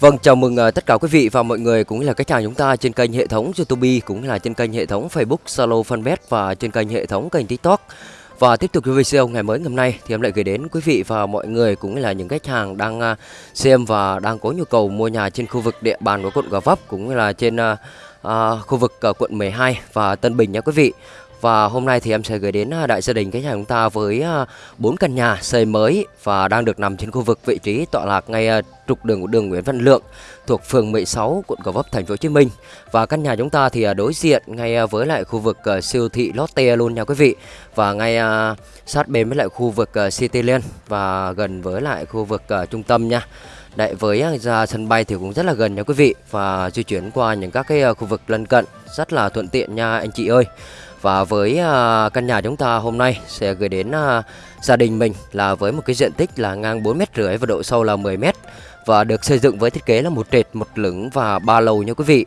Vâng, chào mừng uh, tất cả quý vị và mọi người cũng là khách hàng chúng ta trên kênh hệ thống YouTube cũng là trên kênh hệ thống Facebook, Zalo, Fanpage và trên kênh hệ thống kênh TikTok. Và tiếp tục với video ngày mới ngày hôm nay thì em lại gửi đến quý vị và mọi người cũng là những khách hàng đang uh, xem và đang có nhu cầu mua nhà trên khu vực địa bàn của quận Gò Vấp cũng là trên uh, uh, khu vực uh, quận 12 và Tân Bình nha quý vị. Và hôm nay thì em sẽ gửi đến à, đại gia đình khách hàng chúng ta với à, bốn căn nhà xây mới và đang được nằm trên khu vực vị trí tọa lạc ngay à, trục đường của đường Nguyễn Văn Lượng thuộc phường 16 quận Gò Vấp, thành phố Hồ Chí Minh. Và căn nhà chúng ta thì đối diện ngay với lại khu vực siêu thị Lotte luôn nha quý vị. Và ngay sát bên với lại khu vực Cityland và gần với lại khu vực trung tâm nha. Đấy với ra sân bay thì cũng rất là gần nha quý vị và di chuyển qua những các cái khu vực lân cận rất là thuận tiện nha anh chị ơi. Và với uh, căn nhà chúng ta hôm nay sẽ gửi đến uh, gia đình mình là với một cái diện tích là ngang 4 mét rưỡi và độ sâu là 10 mét và được xây dựng với thiết kế là một trệt, một lửng và ba lầu nha quý vị.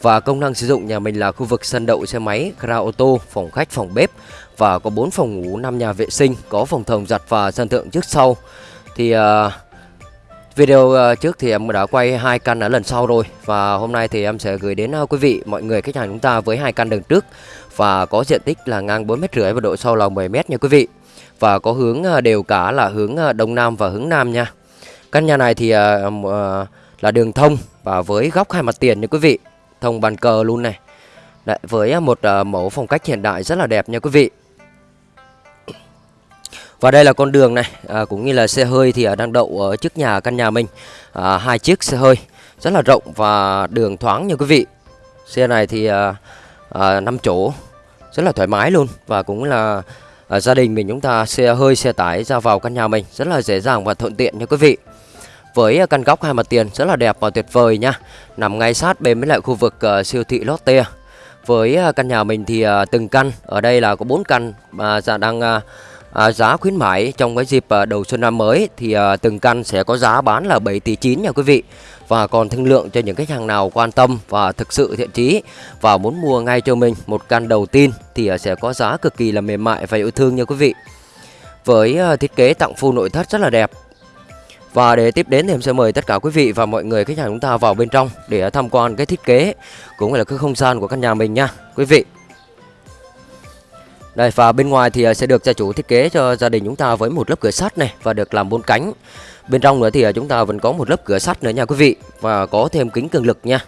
Và công năng sử dụng nhà mình là khu vực sân đậu xe máy, gara ô tô, phòng khách, phòng bếp và có 4 phòng ngủ, 5 nhà vệ sinh, có phòng thồng giặt và sân thượng trước sau. Thì uh, Video ờ, trước thì em đã quay hai căn ở lần sau rồi và hôm nay thì em sẽ gửi đến ờ, quý vị mọi người khách hàng chúng ta với hai căn đường trước và có diện tích là ngang 4 mét rưỡi và độ sâu là 10 mét nha quý vị. Và có hướng ờ, đều cả là hướng đông nam và hướng nam nha. Căn nhà này thì là đường thông và với góc hai mặt tiền nha quý vị. Thông bàn cờ luôn này. Đấy, với một mẫu phong cách hiện đại rất là đẹp nha quý vị. Và đây là con đường này à, cũng như là xe hơi thì à, đang đậu ở trước nhà căn nhà mình à, hai chiếc xe hơi rất là rộng và đường thoáng như quý vị. Xe này thì à, à, 5 chỗ rất là thoải mái luôn và cũng là à, gia đình mình chúng ta xe hơi xe tải ra vào căn nhà mình rất là dễ dàng và thuận tiện nha quý vị. Với à, căn góc hai mặt tiền rất là đẹp và tuyệt vời nha. Nằm ngay sát bên với lại khu vực uh, siêu thị Lotte. Với uh, căn nhà mình thì uh, từng căn ở đây là có 4 căn mà uh, đang uh, à, giá khuyến mãi trong cái dịp à, đầu xuân năm mới thì à, từng căn sẽ có giá bán là 7 tỷ 9 nha quý vị. Và còn thương lượng cho những khách hàng nào quan tâm và thực sự thiện chí và muốn mua ngay cho mình một căn đầu tiên thì à, sẽ có giá cực kỳ là mềm mại và yêu thương nha quý vị. Với à, thiết kế tặng full nội thất rất là đẹp. Và để tiếp đến thì em sẽ mời tất cả quý vị và mọi người khách hàng chúng ta vào bên trong để tham quan cái thiết kế cũng là cái không gian của căn nhà mình nha quý vị đây và bên ngoài thì ờ, sẽ được gia chủ thiết kế cho gia đình chúng ta với một lớp cửa sắt này và được làm bốn cánh. Bên trong nữa thì ờ, chúng ta vẫn có một lớp cửa sắt nữa nha quý vị và có thêm kính cường lực nha.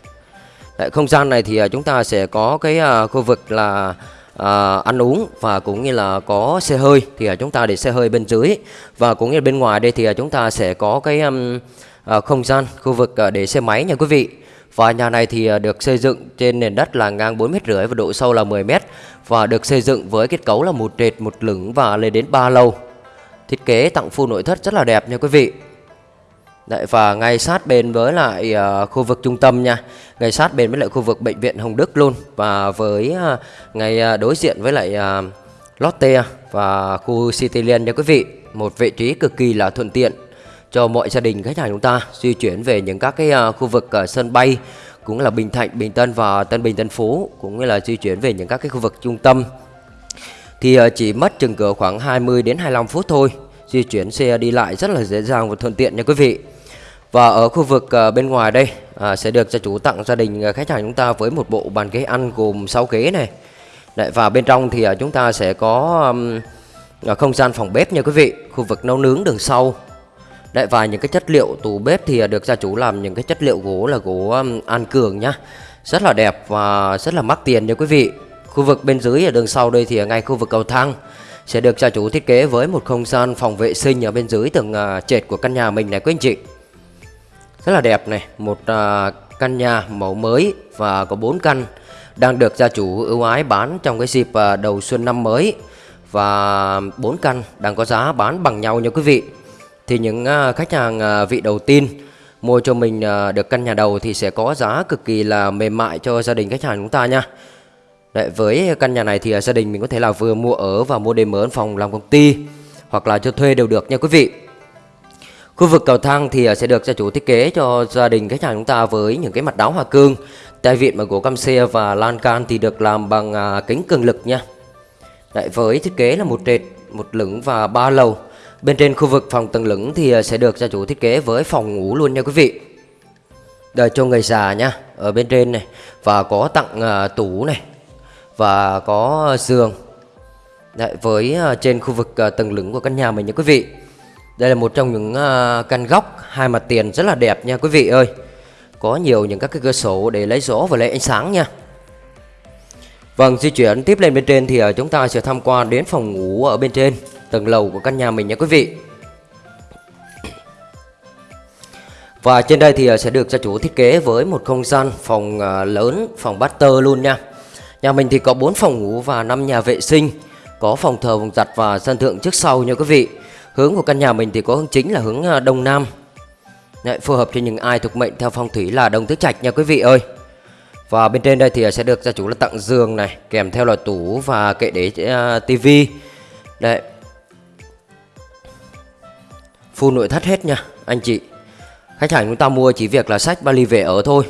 Đấy, không gian này thì ờ, chúng ta sẽ có cái khu vực là à, ăn uống và cũng như là có xe hơi thì chúng ta để xe hơi bên dưới và cũng như bên ngoài đây thì chúng ta sẽ có cái um, à, không gian khu vực để xe máy nha quý vị. Và nhà này thì à, được xây dựng trên nền đất là ngang 4 mét rưỡi và độ sâu là 10 mét và được xây dựng với kết cấu là một trệt, một lửng và lên đến 3 lầu. Thiết kế tặng full nội thất rất là đẹp nha quý vị. Đấy, và ngay sát bên với lại uh, khu vực trung tâm nha ngay sát bên với lại khu vực bệnh viện Hồng Đức luôn và với uh, ngay uh, đối diện với lại uh, Lotte và khu Cityland nha quý vị một vị trí cực kỳ là thuận tiện cho mọi gia đình khách hàng chúng ta di chuyển về những các cái à, khu vực à, sân bay cũng là Bình Thạnh, Bình Tân và Tân Bình Tân Phú cũng như là di chuyển về những các cái khu vực trung tâm. Thì à, chỉ mất chừng cỡ khoảng 20 đến 25 phút thôi di chuyển xe đi lại rất là dễ dàng và thuận tiện nha quý vị. Và ở khu vực bên ngoài đây sẽ được gia chủ tặng gia đình khách hàng chúng ta với một bộ bàn ghế ăn gồm 6 ghế này. Đấy, và bên trong thì chúng ta sẽ có um, không gian phòng bếp nha quý vị khu vực nấu nướng đường sau. Đấy và những cái chất liệu tủ bếp thì được gia chủ làm những cái chất liệu gỗ là gỗ an cường nhá. Rất là đẹp và rất là mắc tiền nha quý vị. Khu vực bên dưới ở đường sau đây thì ngay khu vực cầu thang sẽ được gia chủ thiết kế với một không gian phòng vệ sinh ở bên dưới tầng à, trệt của căn nhà mình này quý anh chị. Rất là đẹp này, một à, căn nhà mẫu mới và có 4 căn đang được gia chủ ưu ái bán trong cái dịp à, đầu xuân năm mới và 4 căn đang có giá bán bằng nhau nha quý vị thì những à, khách hàng à, vị đầu tiên mua cho mình à, được căn nhà đầu thì sẽ có giá cực kỳ là mềm mại cho gia đình khách hàng chúng ta nha. Đấy, với căn nhà này thì gia đình mình có thể là vừa mua ở và mua đêm mở phòng làm công ty hoặc là cho thuê đều được nha quý vị. Khu vực cầu thang thì sẽ được gia chủ thiết kế cho gia đình khách hàng chúng ta với những cái mặt đáo hoa cương, tay vịn bằng gỗ cam xe và lan can thì được làm bằng kính cường lực nha. Đấy, với thiết kế là một trệt, một lửng và ba lầu Bên trên khu vực phòng tầng lửng thì ờ, sẽ được gia chủ thiết kế với phòng ngủ luôn nha quý vị. đời cho người già nhá ở bên trên này và có tặng uh, tủ này và có ờ, giường. Đấy, với uh, trên khu vực uh, tầng lửng của căn nhà mình nha quý vị. Đây là một trong những uh, căn góc hai mặt tiền rất là đẹp nha quý vị ơi. Có nhiều những các cái cửa sổ để lấy gió và lấy ánh sáng nha. Vâng, di chuyển tiếp lên bên trên thì chúng ta sẽ tham quan đến phòng ngủ ở bên trên tầng lầu của căn nhà mình nha quý vị. Và trên đây thì ờ, sẽ được gia chủ thiết kế với một không gian phòng ờ, lớn, phòng master luôn nha. Nhà mình thì có 4 phòng ngủ và 5 nhà vệ sinh, có phòng thờ, phòng giặt và sân thượng trước sau nha quý vị. Hướng của căn nhà mình thì có hướng chính là hướng ờ, đông nam. Đấy, phù hợp cho những ai thuộc mệnh theo phong thủy là đông tứ trạch nha quý vị ơi. Và bên trên đây thì sẽ được gia chủ là tặng giường này Kèm theo là tủ và kệ để uh, tivi Đây Full nội thất hết nha, anh chị. Khách hàng chúng ta mua chỉ việc là sách vali về ở thôi.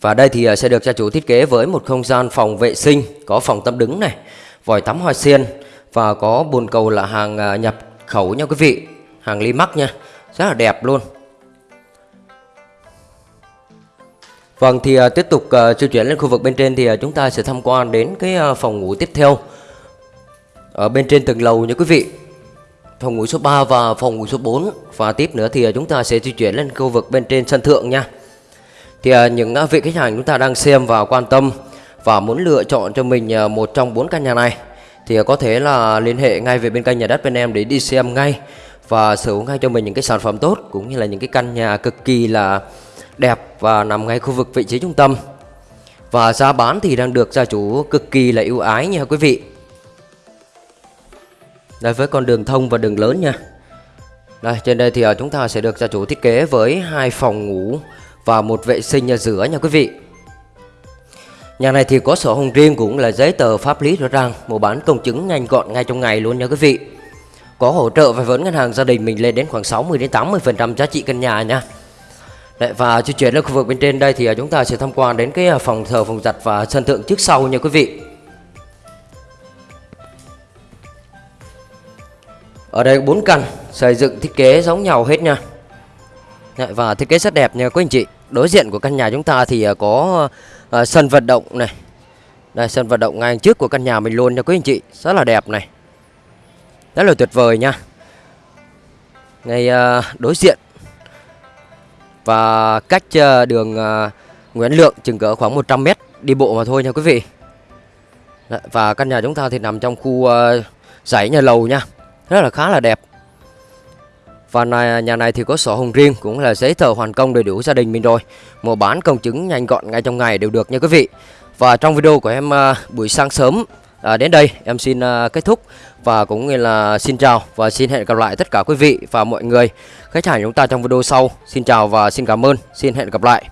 Và đây thì à, sẽ được gia chủ thiết kế với một không gian phòng vệ sinh, Có phòng tắm đứng này, Vòi tắm hoa sen Và có bồn cầu là hàng à, nhập khẩu nha quý vị. Hàng Limax nha, Rất là đẹp luôn. Vâng thì à, tiếp tục di chuyển lên khu vực bên trên thì chúng ta sẽ tham quan đến cái phòng ngủ tiếp theo ở bên trên tầng lầu nha quý vị. Phòng ngủ số 3 và phòng ngủ số 4 và tiếp nữa thì à, chúng ta sẽ di chuyển lên khu vực bên trên sân thượng nha. Thì à, những à, vị khách hàng chúng ta đang xem và quan tâm và muốn lựa chọn cho mình một trong bốn căn nhà này, thì có thể là liên hệ ngay về bên kênh nhà đất bên em để đi xem ngay và sở hữu ngay cho mình những cái sản phẩm tốt cũng như là những cái căn nhà cực kỳ là đẹp và nằm ngay khu vực vị trí trung tâm và giá bán thì đang được gia chủ cực kỳ là ưu ái nha quý vị đây với con đường thông và đường lớn nha. Đây trên đây thì ờ, chúng ta sẽ được gia chủ thiết kế với hai phòng ngủ và một vệ sinh nhà giữa nha quý vị. Nhà này thì có sổ hồng riêng cũng là giấy tờ pháp lý rõ ràng Mua bán công chứng nhanh gọn ngay trong ngày luôn nha quý vị. Có hỗ trợ vay vốn ngân hàng gia đình mình lên đến khoảng 60 đến 80% giá trị căn nhà nha. Đấy, và di chuyển lên khu vực bên trên đây thì ờ, chúng ta sẽ tham quan đến cái ờ, phòng thờ, phòng giặt và sân thượng trước sau nha quý vị. Ở đây bốn căn xây dựng thiết kế giống nhau hết nha. Và thiết kế rất đẹp nha quý anh chị. Đối diện của căn nhà chúng ta thì à, có uh, sân vận động này. Đây sân vận động ngay trước của căn nhà mình luôn nha quý anh chị. Rất là đẹp này. Rất là tuyệt vời nha. Ngay uh, đối diện và cách đường Nguyễn Lượng chừng cỡ khoảng 100 mét đi bộ mà thôi nha quý vị và căn nhà chúng ta thì nằm trong khu dãy nhà lầu nha rất là khá là đẹp. Và này, nhà này thì có sổ hồng riêng cũng là giấy tờ hoàn công đầy đủ gia đình mình rồi. Mua bán công chứng nhanh gọn ngay trong ngày đều được nha quý vị. Và trong video của em à, buổi sáng sớm à, đến đây em xin uh, kết thúc. Và cũng như là xin chào và xin hẹn gặp lại tất cả quý vị và mọi người. Khách hàng chúng ta trong video sau. Xin chào và xin cảm ơn. Xin hẹn gặp lại.